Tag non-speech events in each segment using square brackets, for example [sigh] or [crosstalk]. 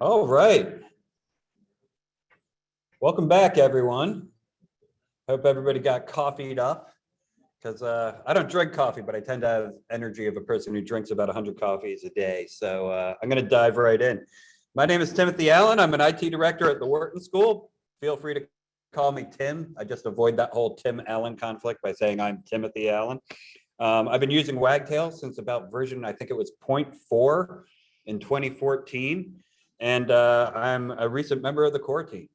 All right. Welcome back, everyone. Hope everybody got coffeeed up because uh, I don't drink coffee, but I tend to have energy of a person who drinks about 100 coffees a day. So uh, I'm going to dive right in. My name is Timothy Allen. I'm an IT director at the Wharton School. Feel free to call me Tim. I just avoid that whole Tim Allen conflict by saying I'm Timothy Allen. Um, I've been using Wagtail since about version, I think it was 0.4 in 2014. And uh, I'm a recent member of the core team.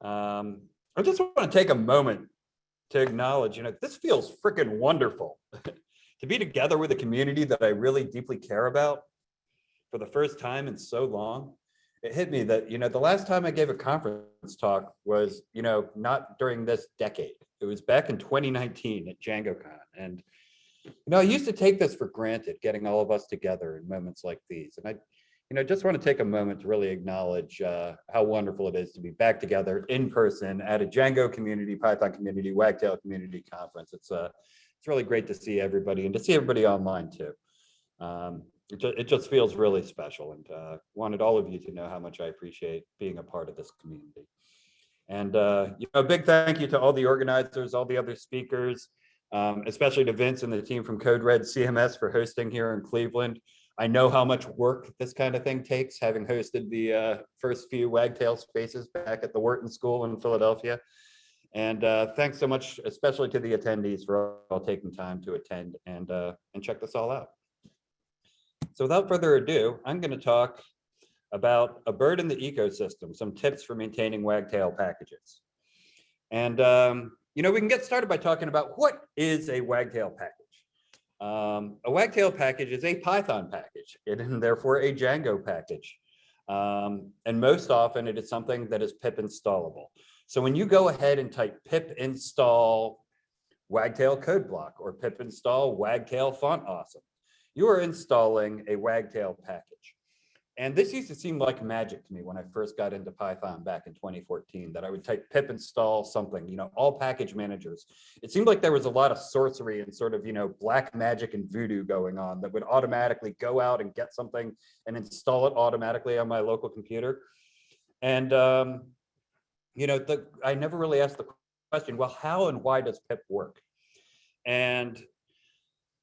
Um, I just want to take a moment to acknowledge, you know, this feels freaking wonderful [laughs] to be together with a community that I really deeply care about for the first time in so long. It hit me that, you know, the last time I gave a conference talk was, you know, not during this decade. It was back in 2019 at DjangoCon. And, you know, I used to take this for granted, getting all of us together in moments like these. And I, you know, just want to take a moment to really acknowledge uh, how wonderful it is to be back together in person at a Django community, Python community, Wagtail community conference. It's uh, it's really great to see everybody and to see everybody online too. Um, it, it just feels really special and uh, wanted all of you to know how much I appreciate being a part of this community. And uh, you know, a big thank you to all the organizers, all the other speakers, um, especially to Vince and the team from Code Red CMS for hosting here in Cleveland. I know how much work this kind of thing takes, having hosted the uh, first few Wagtail spaces back at the Wharton School in Philadelphia. And uh, thanks so much, especially to the attendees for all taking time to attend and, uh, and check this all out. So without further ado, I'm going to talk about a bird in the ecosystem, some tips for maintaining Wagtail packages. And, um, you know, we can get started by talking about what is a Wagtail package. Um, a Wagtail package is a Python package [laughs] and therefore a Django package. Um, and most often it is something that is pip installable. So when you go ahead and type pip install Wagtail code block or pip install Wagtail font awesome, you are installing a Wagtail package. And this used to seem like magic to me when I first got into Python back in 2014, that I would type pip install something, you know, all package managers. It seemed like there was a lot of sorcery and sort of, you know, black magic and voodoo going on that would automatically go out and get something and install it automatically on my local computer. And, um, you know, the, I never really asked the question, well, how and why does pip work? And,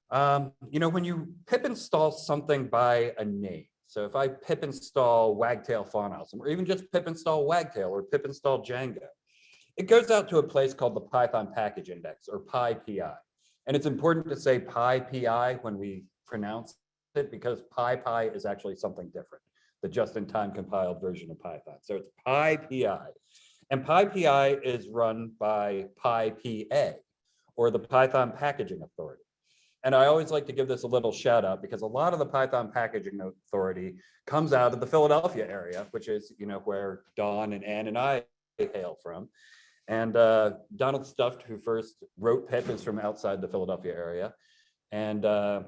um, you know, when you pip install something by a name, so if I pip install Wagtail font awesome, or even just pip install Wagtail or pip install Django, it goes out to a place called the Python package index or PyPI. And it's important to say PyPI when we pronounce it because PyPy is actually something different, the just-in-time compiled version of Python. So it's PyPI. And PyPI is run by PyPA or the Python Packaging Authority. And I always like to give this a little shout out because a lot of the Python packaging authority comes out of the Philadelphia area, which is, you know, where Don and Ann and I hail from. And uh, Donald Stufft, who first wrote pip, is from outside the Philadelphia area. And uh,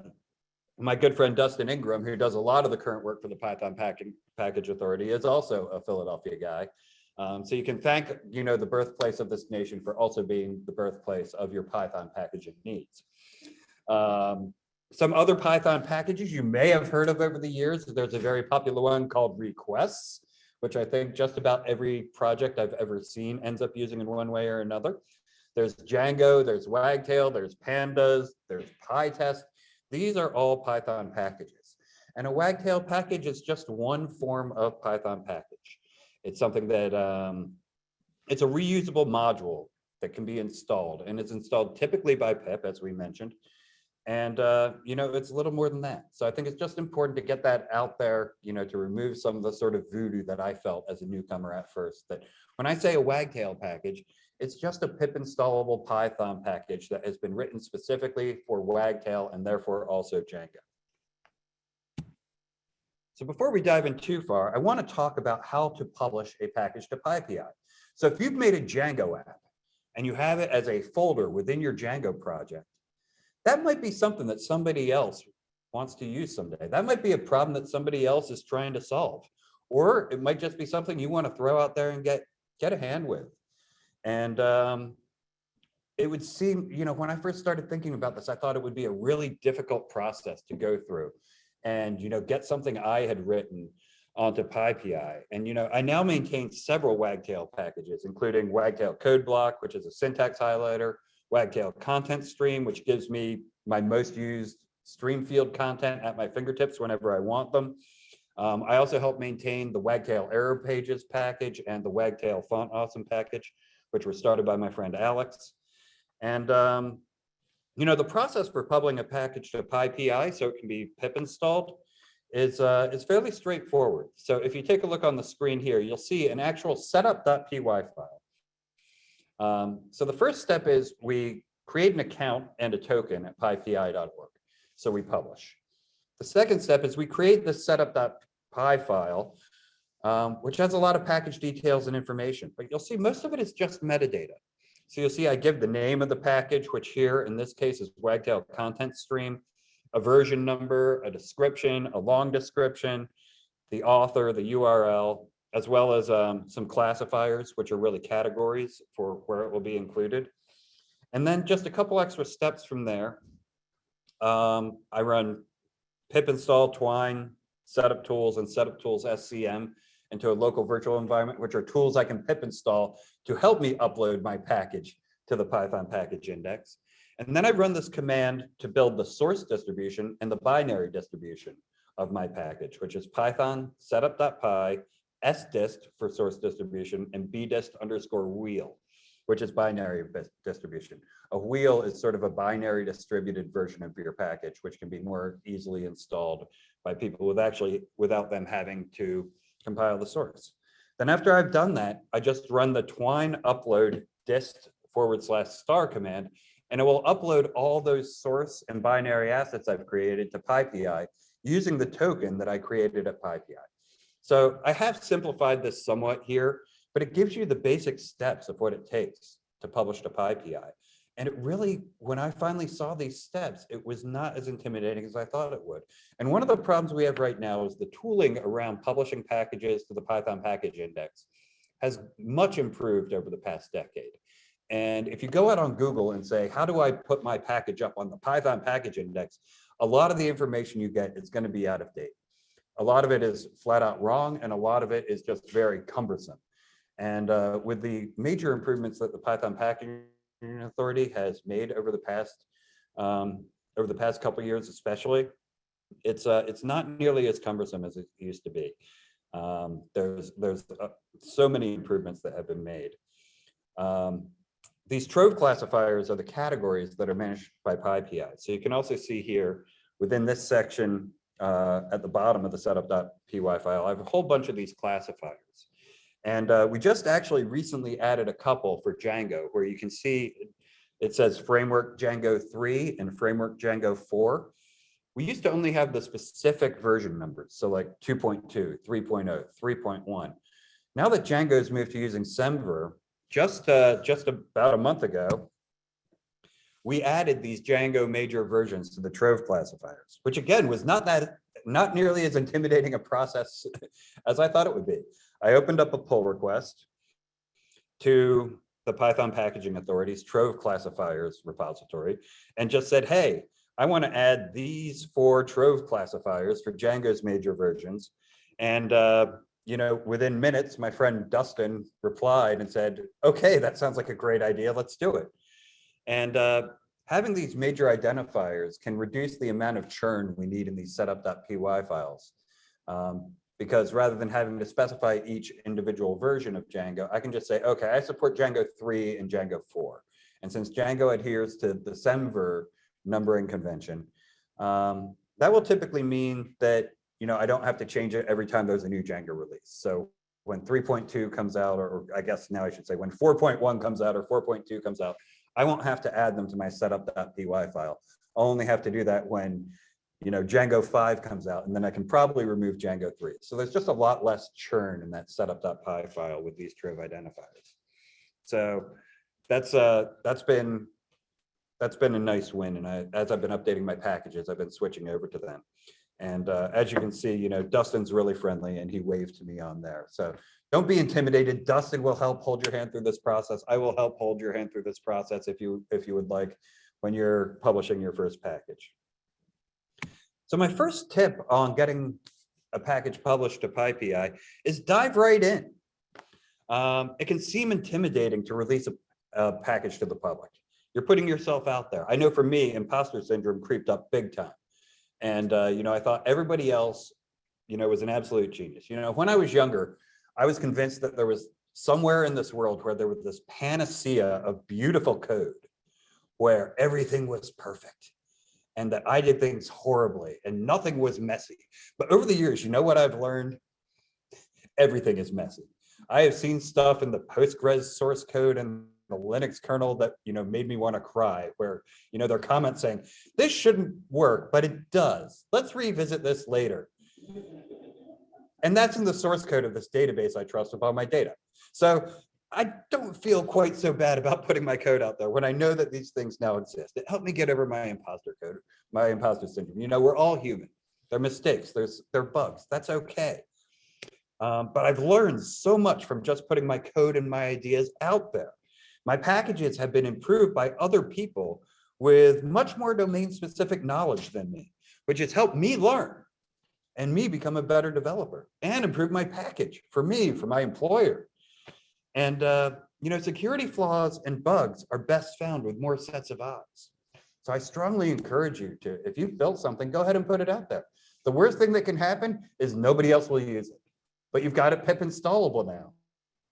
my good friend Dustin Ingram, who does a lot of the current work for the Python Package, Package Authority, is also a Philadelphia guy. Um, so you can thank, you know, the birthplace of this nation for also being the birthplace of your Python packaging needs. Um, some other Python packages you may have heard of over the years. There's a very popular one called requests, which I think just about every project I've ever seen ends up using in one way or another. There's Django, there's Wagtail, there's Pandas, there's PyTest. These are all Python packages. And a Wagtail package is just one form of Python package. It's something that, um, it's a reusable module that can be installed and it's installed typically by pip, as we mentioned, and, uh, you know, it's a little more than that. So I think it's just important to get that out there, you know, to remove some of the sort of voodoo that I felt as a newcomer at first, that when I say a Wagtail package, it's just a pip installable Python package that has been written specifically for Wagtail and therefore also Django. So before we dive in too far, I want to talk about how to publish a package to PyPI. So if you've made a Django app and you have it as a folder within your Django project, that might be something that somebody else wants to use someday. That might be a problem that somebody else is trying to solve. Or it might just be something you want to throw out there and get, get a hand with. And um, it would seem, you know, when I first started thinking about this, I thought it would be a really difficult process to go through and, you know, get something I had written onto PyPI. And, you know, I now maintain several Wagtail packages, including Wagtail Code Block, which is a syntax highlighter, Wagtail Content Stream, which gives me my most used stream field content at my fingertips whenever I want them. Um, I also help maintain the Wagtail error pages package and the Wagtail font awesome package, which were started by my friend Alex. And, um, you know, the process for publishing a package to PyPI so it can be pip installed is, uh, is fairly straightforward. So if you take a look on the screen here, you'll see an actual setup.py file. Um, so the first step is we create an account and a token at pypi.org. So we publish. The second step is we create the setup.py file, um, which has a lot of package details and information, but you'll see most of it is just metadata. So you'll see I give the name of the package, which here in this case is Wagtail content stream, a version number, a description, a long description, the author, the URL, as well as um, some classifiers, which are really categories for where it will be included. And then just a couple extra steps from there. Um, I run pip install twine, setup tools and setup tools SCM into a local virtual environment, which are tools I can pip install to help me upload my package to the Python package index. And then I run this command to build the source distribution and the binary distribution of my package, which is python setup.py sdist for source distribution and bdist underscore wheel, which is binary distribution. A wheel is sort of a binary distributed version of your package, which can be more easily installed by people with actually without them having to compile the source. Then after I've done that, I just run the twine upload dist forward slash star command, and it will upload all those source and binary assets I've created to PyPI using the token that I created at PyPI. So I have simplified this somewhat here, but it gives you the basic steps of what it takes to publish to PyPI. And it really, when I finally saw these steps, it was not as intimidating as I thought it would. And one of the problems we have right now is the tooling around publishing packages to the Python package index has much improved over the past decade. And if you go out on Google and say, how do I put my package up on the Python package index? A lot of the information you get is going to be out of date. A lot of it is flat out wrong, and a lot of it is just very cumbersome. And uh, with the major improvements that the Python packaging authority has made over the past um, over the past couple years, especially, it's uh, it's not nearly as cumbersome as it used to be. Um, there's there's uh, so many improvements that have been made. Um, these trove classifiers are the categories that are managed by PyPI. So you can also see here within this section uh, at the bottom of the setup.py file, I have a whole bunch of these classifiers. And uh, we just actually recently added a couple for Django where you can see it says framework Django 3 and framework Django 4. We used to only have the specific version numbers. So like 2.2, 3.0, 3.1. Now that Django's moved to using Semver, just, uh, just about a month ago, we added these Django major versions to the Trove classifiers, which again was not that not nearly as intimidating a process [laughs] as I thought it would be. I opened up a pull request to the Python Packaging Authority's Trove classifiers repository and just said, hey, I want to add these four Trove classifiers for Django's major versions. And, uh, you know, within minutes, my friend Dustin replied and said, okay, that sounds like a great idea. Let's do it. And uh, having these major identifiers can reduce the amount of churn we need in these setup.py files. Um, because rather than having to specify each individual version of Django, I can just say, okay, I support Django 3 and Django 4. And since Django adheres to the Semver numbering convention, um, that will typically mean that you know I don't have to change it every time there's a new Django release. So when 3.2 comes out, or I guess now I should say when 4.1 comes out or 4.2 comes out, I won't have to add them to my setup.py file. I'll only have to do that when, you know, Django 5 comes out, and then I can probably remove Django 3. So there's just a lot less churn in that setup.py file with these Trove identifiers. So that's uh that's been that's been a nice win. And I, as I've been updating my packages, I've been switching over to them. And uh, as you can see, you know, Dustin's really friendly and he waved to me on there. So don't be intimidated. Dustin will help hold your hand through this process. I will help hold your hand through this process if you if you would like when you're publishing your first package. So my first tip on getting a package published to PyPI is dive right in. Um, it can seem intimidating to release a, a package to the public. You're putting yourself out there. I know for me, imposter syndrome creeped up big time. And, uh, you know, I thought everybody else, you know, was an absolute genius. You know, when I was younger, I was convinced that there was somewhere in this world where there was this panacea of beautiful code where everything was perfect and that I did things horribly and nothing was messy. But over the years, you know what I've learned? Everything is messy. I have seen stuff in the Postgres source code and the Linux kernel that you know made me want to cry where you know their comments saying this shouldn't work but it does let's revisit this later and that's in the source code of this database I trust with all my data. So I don't feel quite so bad about [laughs] putting my code out there. When I know that these things now exist it helped me get over my imposter code my imposter syndrome. You know we're all human. They're mistakes. There's they're bugs. That's okay. Um, but I've learned so much from just putting my code and my ideas out there. My packages have been improved by other people with much more domain specific knowledge than me, which has helped me learn and me become a better developer and improve my package for me, for my employer. And, uh, you know, security flaws and bugs are best found with more sets of eyes. So I strongly encourage you to, if you've built something, go ahead and put it out there. The worst thing that can happen is nobody else will use it, but you've got it pip installable now.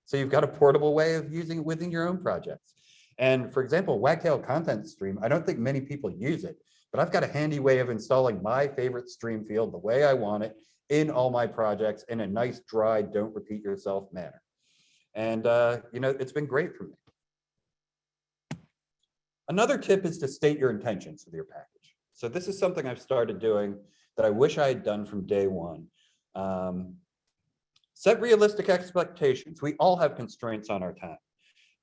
So you've got a portable way of using it within your own projects. And for example, Wagtail content stream, I don't think many people use it, but I've got a handy way of installing my favorite stream field the way I want it in all my projects in a nice, dry, don't repeat yourself manner. And, uh, you know, it's been great for me. Another tip is to state your intentions with your package. So this is something I've started doing that I wish I had done from day one. Um, set realistic expectations. We all have constraints on our time.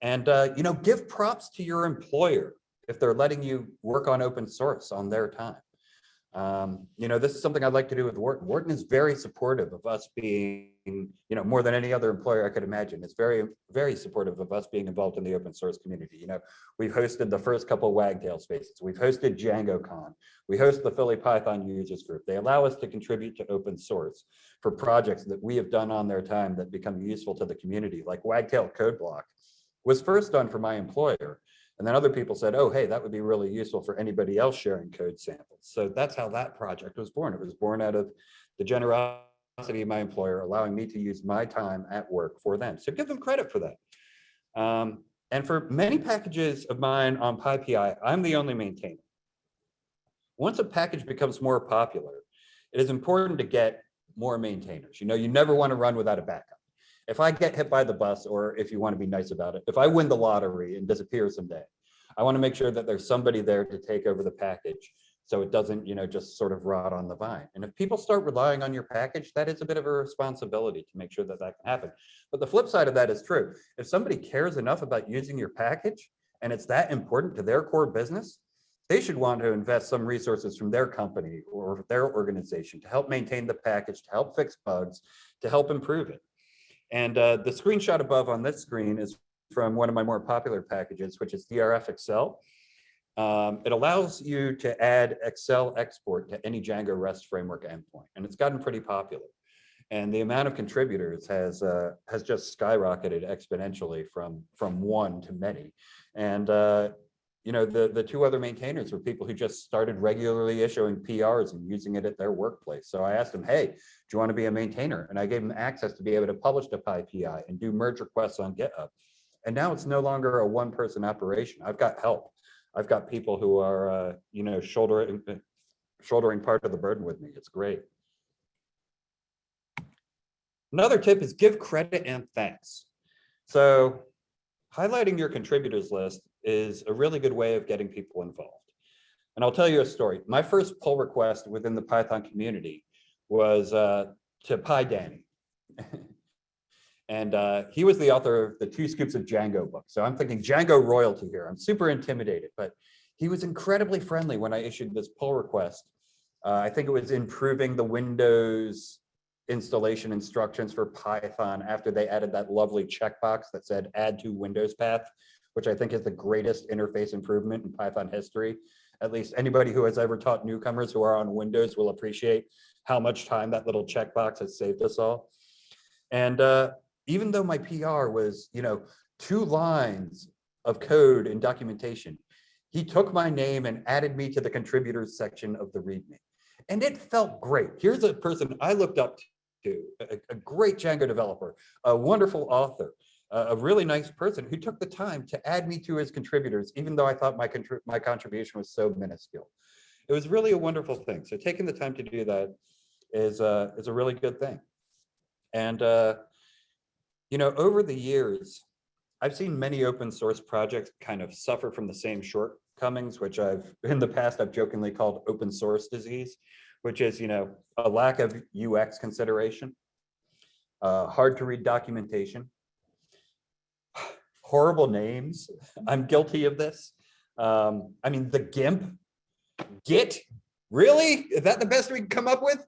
And, uh, you know, give props to your employer if they're letting you work on open source on their time. Um, you know, this is something I'd like to do with Wharton. Wharton is very supportive of us being, you know, more than any other employer I could imagine. It's very, very supportive of us being involved in the open source community. You know, we've hosted the first couple Wagtail spaces. We've hosted DjangoCon. We host the Philly Python users group. They allow us to contribute to open source for projects that we have done on their time that become useful to the community, like Wagtail Code Block was first done for my employer. And then other people said, oh, hey, that would be really useful for anybody else sharing code samples. So that's how that project was born. It was born out of the generosity of my employer, allowing me to use my time at work for them. So give them credit for that. Um, and for many packages of mine on PyPI, I'm the only maintainer. Once a package becomes more popular, it is important to get more maintainers. You know, you never want to run without a backup if I get hit by the bus, or if you want to be nice about it, if I win the lottery and disappear someday, I want to make sure that there's somebody there to take over the package so it doesn't, you know, just sort of rot on the vine. And if people start relying on your package, that is a bit of a responsibility to make sure that that can happen. But the flip side of that is true. If somebody cares enough about using your package and it's that important to their core business, they should want to invest some resources from their company or their organization to help maintain the package, to help fix bugs, to help improve it. And uh, the screenshot above on this screen is from one of my more popular packages, which is DRF Excel. Um, it allows you to add Excel export to any Django REST framework endpoint, and it's gotten pretty popular. And the amount of contributors has uh, has just skyrocketed exponentially from from one to many. And uh, you know, the, the two other maintainers were people who just started regularly issuing PRs and using it at their workplace. So I asked them, hey, do you want to be a maintainer? And I gave them access to be able to publish to PyPI and do merge requests on GitHub. And now it's no longer a one person operation. I've got help. I've got people who are, uh, you know, shouldering, shouldering part of the burden with me. It's great. Another tip is give credit and thanks. So highlighting your contributors list is a really good way of getting people involved. And I'll tell you a story. My first pull request within the Python community was uh, to PyDanny. [laughs] and uh, he was the author of the Two Scoops of Django book. So I'm thinking Django royalty here. I'm super intimidated, but he was incredibly friendly when I issued this pull request Uh, I think it was improving the Windows installation instructions for Python after they added that lovely checkbox that said add to Windows path, which I think is the greatest interface improvement in Python history. At least anybody who has ever taught newcomers who are on Windows will appreciate how much time that little checkbox has saved us all. And uh, even though my PR was, you know, two lines of code and documentation, he took my name and added me to the contributors section of the README. And it felt great. Here's a person I looked up to, a, a great Django developer, a wonderful author, a, really nice person who took the time to add me to his contributors, even though I thought my, contrib my contribution was so minuscule. It was really a wonderful thing. So taking the time to do that is, uh, is a really good thing. And, uh, you know, over the years, I've seen many open source projects kind of suffer from the same shortcomings, which I've [laughs] in the past I've jokingly called open source disease, which is, you know, a lack of UX consideration, uh, hard to read documentation, horrible names. I'm guilty of this. Um, I mean, the GIMP, Git, really? Is that the best we can come up with?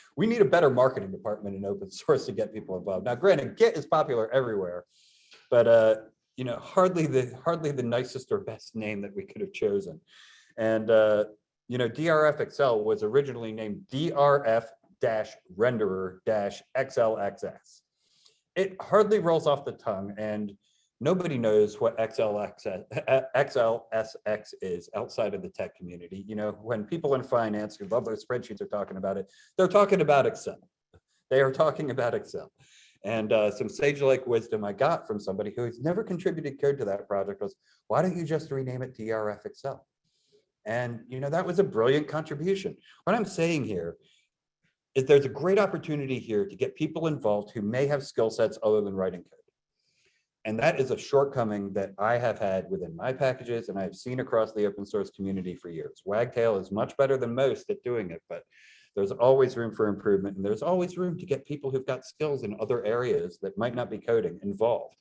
[laughs] we need a better marketing department in open source to get people involved. Now, granted, Git is popular everywhere, but uh, you know, hardly the hardly the nicest or best name that we could have chosen. And uh, you know, DRF Excel was originally named DRF renderer XLXS. It hardly rolls off the tongue and nobody knows what XLXS, XLSX is outside of the tech community. You know, when people in finance who love their spreadsheets are talking about it, they're talking about Excel. They are talking about Excel. And uh, some sage-like wisdom I got from somebody who has never contributed code to that project was, why don't you just rename it DRF Excel? And you know, that was a brilliant contribution. What I'm saying here is there's a great opportunity here to get people involved who may have skill sets other than writing code. And that is a shortcoming that I have had within my packages and I've seen across the open source community for years. Wagtail is much better than most at doing it, but there's always room for improvement and there's always room to get people who've got skills in other areas that might not be coding involved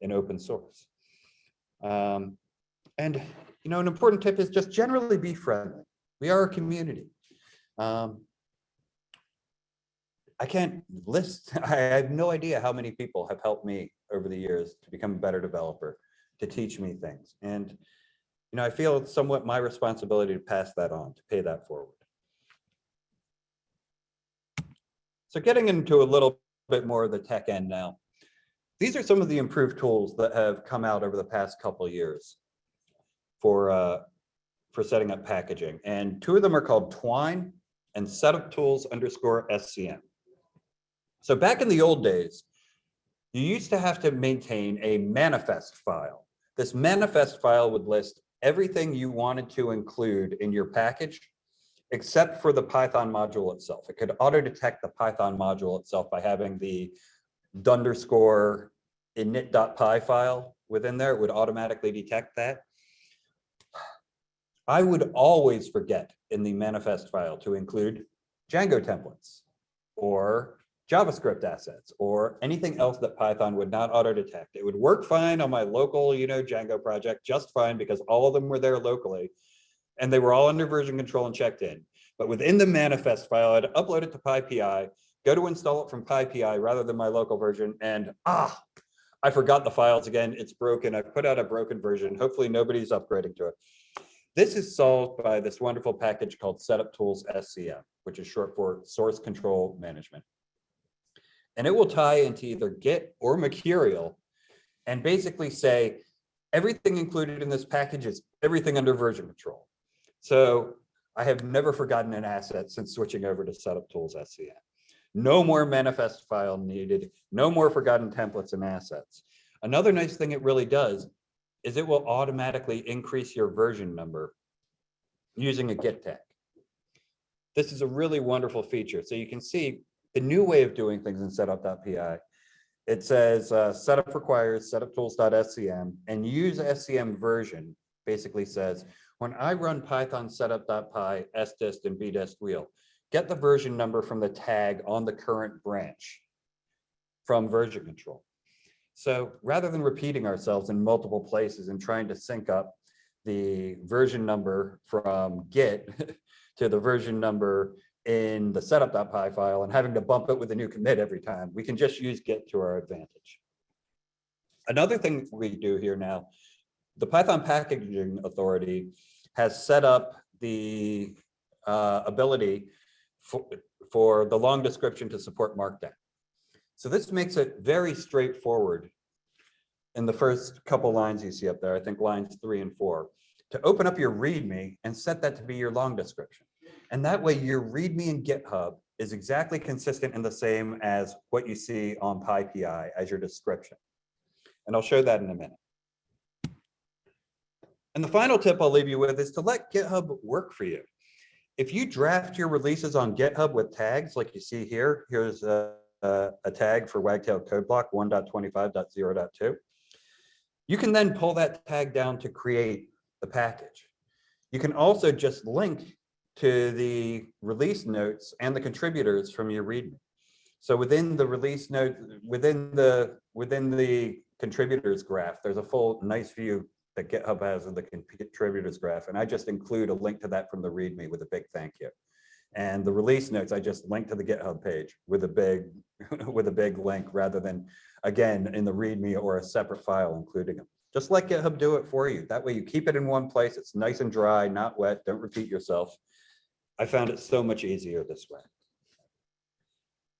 in open source. Um, and, you know, an important tip is just generally be friendly. We are a community. Um, I can't list, [laughs] I have no idea how many people have helped me over the years to become a better developer, to teach me things. And, you know, I feel it's somewhat my responsibility to pass that on, to pay that forward. So getting into a little bit more of the tech end now. These are some of the improved tools that have come out over the past couple years for, uh, for setting up packaging. And two of them are called Twine and Setup Tools underscore SCM. So back in the old days, you used to have to maintain a manifest file. This manifest file would list everything you wanted to include in your package, except for the Python module itself. It could auto detect the Python module itself by having the underscore init.py file within there. It would automatically detect that. I would always forget in the manifest file to include Django templates or JavaScript assets or anything else that Python would not auto detect. It would work fine on my local, you know, Django project, just fine because all of them were there locally and they were all under version control and checked in. But within the manifest file, I'd upload it to PyPI, go to install it from PyPI rather than my local version. And ah, I forgot the files again. It's broken. I put out a broken version. Hopefully nobody's upgrading to it. This is solved by this wonderful package called Setup Tools SCM, which is short for Source Control Management and it will tie into either Git or Mercurial and basically say everything included in this package is everything under version control. So I have never forgotten an asset since switching over to setup tools SCM. No more manifest file needed, no more forgotten templates and assets. Another nice thing it really does is it will automatically increase your version number using a git tag. This is a really wonderful feature. So you can see the new way of doing things in setup.py. It says uh, setup requires setup tools.scm and use SCM version basically says when I run Python setup.py, sdist and bdist wheel, get the version number from the tag on the current branch from version control. So rather than repeating ourselves in multiple places and trying to sync up, the version number from Git [laughs] to the version number in the setup.py file and having to bump it with a new commit every time. We can just use Git to our advantage. Another thing we do here now, the Python Packaging Authority has set up the uh, ability for, for the long description to support Markdown. So this makes it very straightforward in the first couple lines you see up there, I think lines three and four, to open up your README and set that to be your long description. And that way your README in GitHub is exactly consistent and the same as what you see on PyPI as your description. And I'll show that in a minute. And the final tip I'll leave you with is to let GitHub work for you. If you draft your releases on GitHub with tags like you see here, here's a, a, a tag for Wagtail code block 1.25.0.2. You can then pull that tag down to create the package. You can also just link to the release notes and the contributors from your README. So within the release note, within the within the contributors graph, there's a full nice view that GitHub has of the contributors graph. And I just include a link to that from the README with a big thank you. And the release notes, I just link to the GitHub page with a big [laughs] with a big link rather than again in the README or a separate file including them. Just let GitHub do it for you. That way you keep it in one place. It's nice and dry, not wet. Don't repeat yourself. I found it so much easier this way.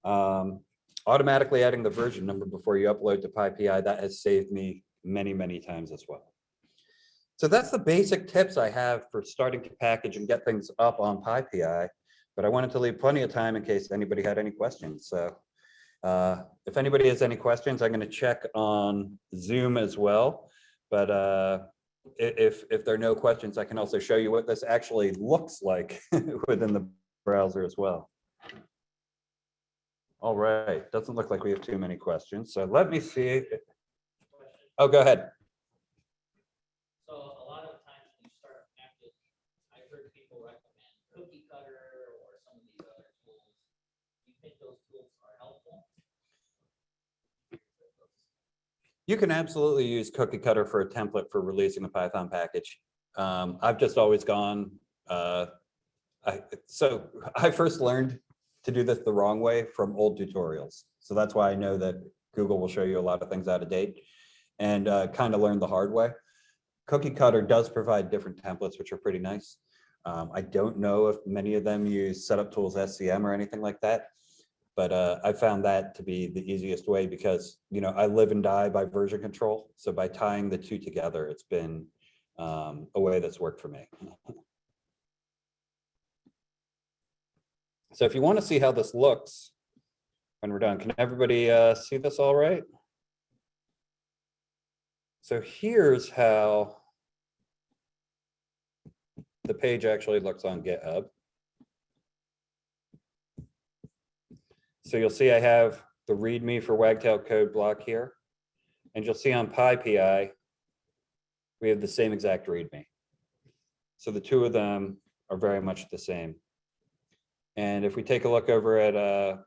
Um, automatically adding the version number before you upload to PyPI, that has saved me many, many times as well. So that's the basic tips I have for starting to package and get things up on PyPI, but I wanted to leave plenty of time in case anybody had any questions. So uh, if anybody has any questions, I'm going to check on Zoom as well. But uh, if, if there are no questions, I can also show you what this actually looks like [laughs] within the browser as well. All right, doesn't look like we have too many questions. So let me see. Oh, go ahead. Those tools are You can absolutely use cookie cutter for a template for releasing a Python package. Um, I've just always gone, uh, I, so [laughs] I first learned to do this the wrong way from old tutorials. So that's why I know that Google will show you a lot of things out of date and uh, kind of learned the hard way. Cookie cutter does provide different templates, which are pretty nice. Um, I don't know if many of them use setup tools SCM or anything like that. But uh, I found that to be the easiest way because, you know, I live and die by version control. So by tying the two together, it's been um, a way that's worked for me. So if you want to see how this looks when we're done, can everybody uh, see this all right? So here's how the page actually looks on GitHub. So you'll see I have the README for Wagtail code block here. And you'll see on PyPI, we have the same exact README. So the two of them are very much the same. And if we take a look over at uh,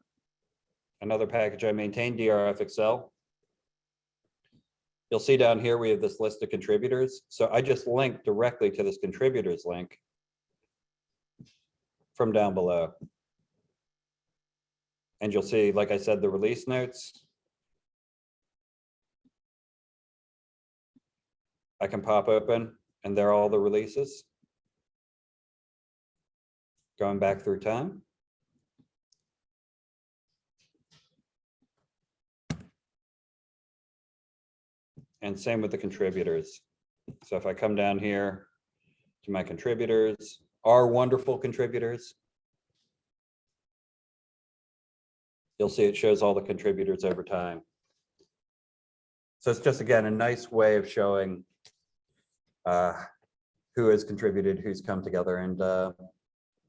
another package I maintain, DRF Excel, you'll see down here we have this list of contributors. So I just link directly to this contributors link from down below. And you'll see, like I said, the release notes. I can pop open and there are all the releases. Going back through time. And same with the contributors. So if I come down here to my contributors, our wonderful contributors, you'll see it shows all the contributors over time. So it's just, again, a nice way of showing uh, who has contributed, who's come together and, uh,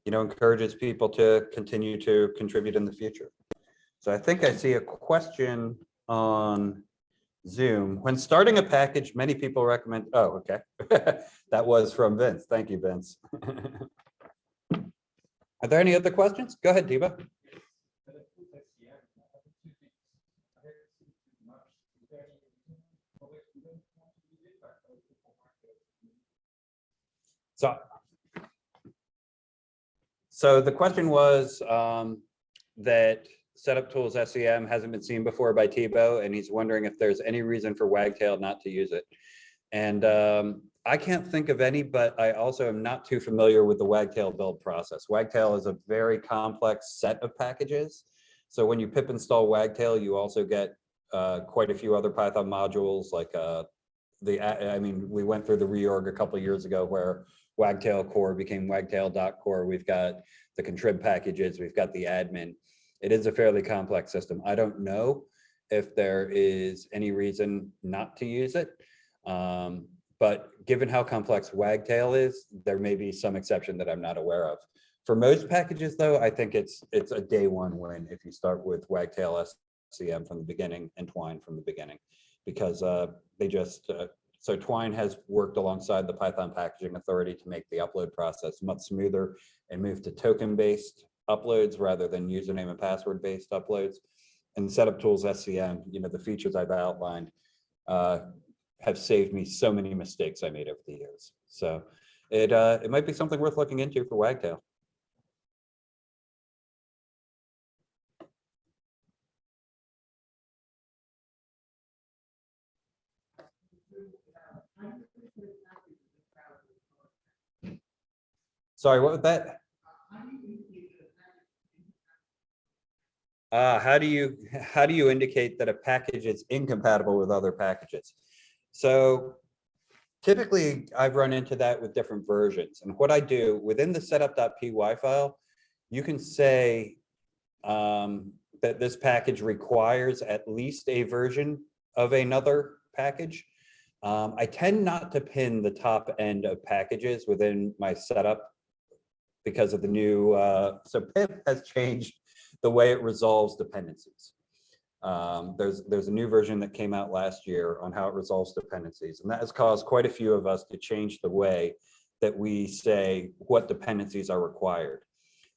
you know, encourages people to continue to contribute in the future. So I think I see a question on Zoom. When starting a package, many people recommend, oh, okay. [laughs] That was from Vince. Thank you, Vince. [laughs] Are there any other questions? Go ahead, Diva. So. So the question was um, that setup tools SCM hasn't been seen before by Thibaud, and he's wondering if there's any reason for Wagtail not to use it. And um, I can't think of any, but I also am not too familiar with the Wagtail build process. Wagtail is a very complex set of packages. So when you pip install Wagtail, you also get uh, quite a few other Python modules like uh, the, I mean, we went through the reorg a couple years ago where Wagtail core became wagtail.core. We've got the contrib packages, we've got the admin. It is a fairly complex system. I don't know if there is any reason not to use it. Um, but given how complex Wagtail is, there may be some exception that I'm not aware of. For most packages though, I think it's it's a day one win if you start with Wagtail SCM from the beginning and Twine from the beginning. Because uh, they just, uh, so Twine has worked alongside the Python Packaging Authority to make the upload process much smoother and move to token-based uploads rather than username and password-based uploads. And Setup Tools SCM, you know, the features I've outlined uh, have saved me so many mistakes I made over the years. So it uh, it might be something worth looking into for Wagtail. Sorry, what was that? Uh, how do you, how do you indicate that a package is incompatible with other packages? So typically I've run into that with different versions. And what I do within the setup.py file, you can say um, that this package requires at least a version of another package. Um, I tend not to pin the top end of packages within my setup because of the new, uh, so pip has changed the way it resolves dependencies. Um, there's there's a new version that came out last year on how it resolves dependencies, and that has caused quite a few of us to change the way that we say what dependencies are required.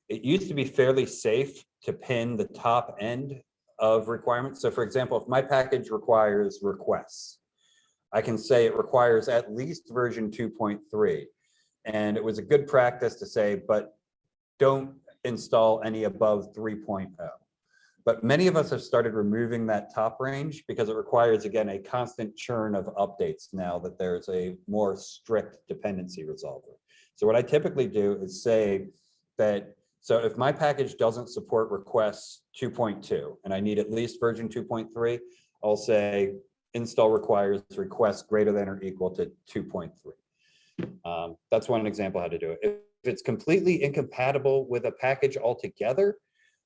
It used to be fairly safe to pin the top end of requirements. So for example, if my package requires requests, I can say it requires at least version 2.3. And it was a good practice to say, but don't install any above 3.0. But many of us have started removing that top range because it requires, again, a constant churn of updates now that there's a more strict dependency resolver. So what I typically do is say that, so if my package doesn't support requests 2.2 and I need at least version 2.3, I'll say install requires requests greater than or equal to 2.3. Um, that's one example how to do it. If it's completely incompatible with a package altogether,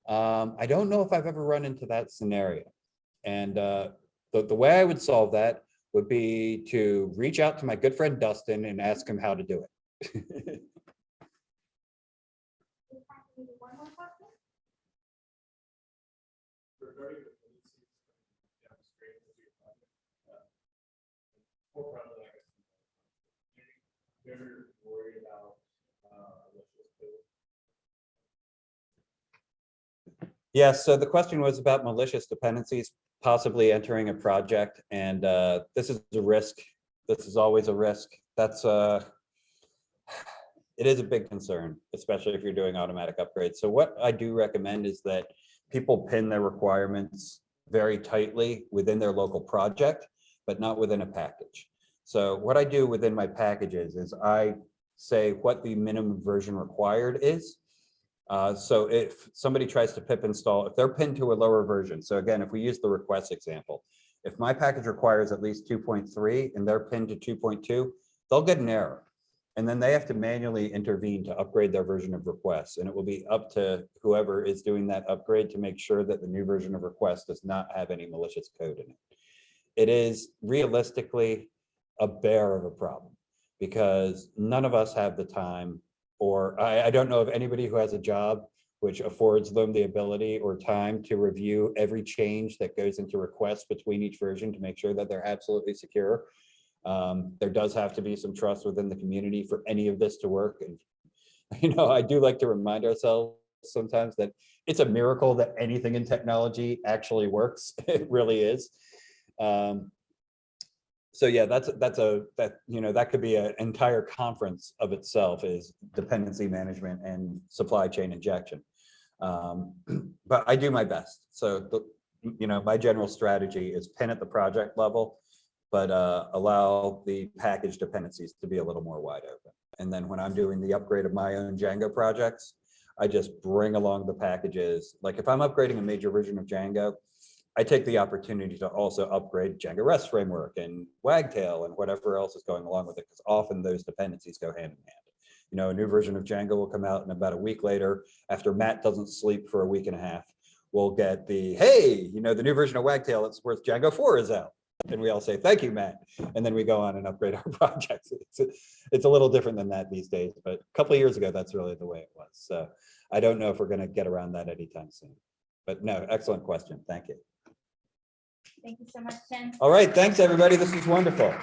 um, I don't know if I've ever run into that scenario. And uh, the, the way I would solve that would be to reach out to my good friend Dustin and ask him how to do it. [laughs] regarding the policies demonstrated with your project, uh, more probably, I guess, they're worried about, uh, what's this bill. Yeah, so the question was about malicious dependencies possibly entering a project, and uh, this is a risk. This is always a risk. That's uh, it is a big concern, especially if you're doing automatic upgrades. So what I do recommend is that people pin their requirements very tightly within their local project, but not within a package. So what I do within my packages is I say what the minimum version required is. Uh, so if somebody tries to pip install, if they're pinned to a lower version, so again, if we use the request example, if my package requires at least 2.3 and they're pinned to 2.2, they'll get an error. And then they have to manually intervene to upgrade their version of requests. And it will be up to whoever is doing that upgrade to make sure that the new version of request does not have any malicious code in it. It is realistically a bear of a problem because none of us have the time or I, I don't know of anybody who has a job which affords them the ability or time to review every change that goes into requests between each version to make sure that they're absolutely secure. Um, there does have to be some trust within the community for any of this to work. And, [laughs] you know, I do like to remind ourselves sometimes that it's a miracle that anything in technology actually works. [laughs] It really is. Um, so yeah, that's, that's a, that, you know, that could be an entire conference of itself is dependency management and supply chain injection. Um, [clears throat] But I do my best. So, the you know, my general strategy is pin at the project level, but uh, allow the package dependencies to be a little more wide open. And then when I'm doing the upgrade of my own Django projects, I just bring along the packages. Like if I'm upgrading a major version of Django, I take the opportunity to also upgrade Django REST framework and Wagtail and whatever else is going along with it, because often those dependencies go hand in hand. You know, a new version of Django will come out and about a week later, after Matt doesn't sleep for a week and a half, we'll get the, hey, you know, the new version of Wagtail, it's worth Django 4 is out. And we all say, thank you, Matt. And then we go on and upgrade our [laughs] projects. It's, a- it's a little different than that these days, but a couple of years ago, that's really the way it was. So I don't know if we're going to get around that anytime soon. But no, excellent question. Thank you. Thank you so much. All right, thanks, everybody. This was wonderful.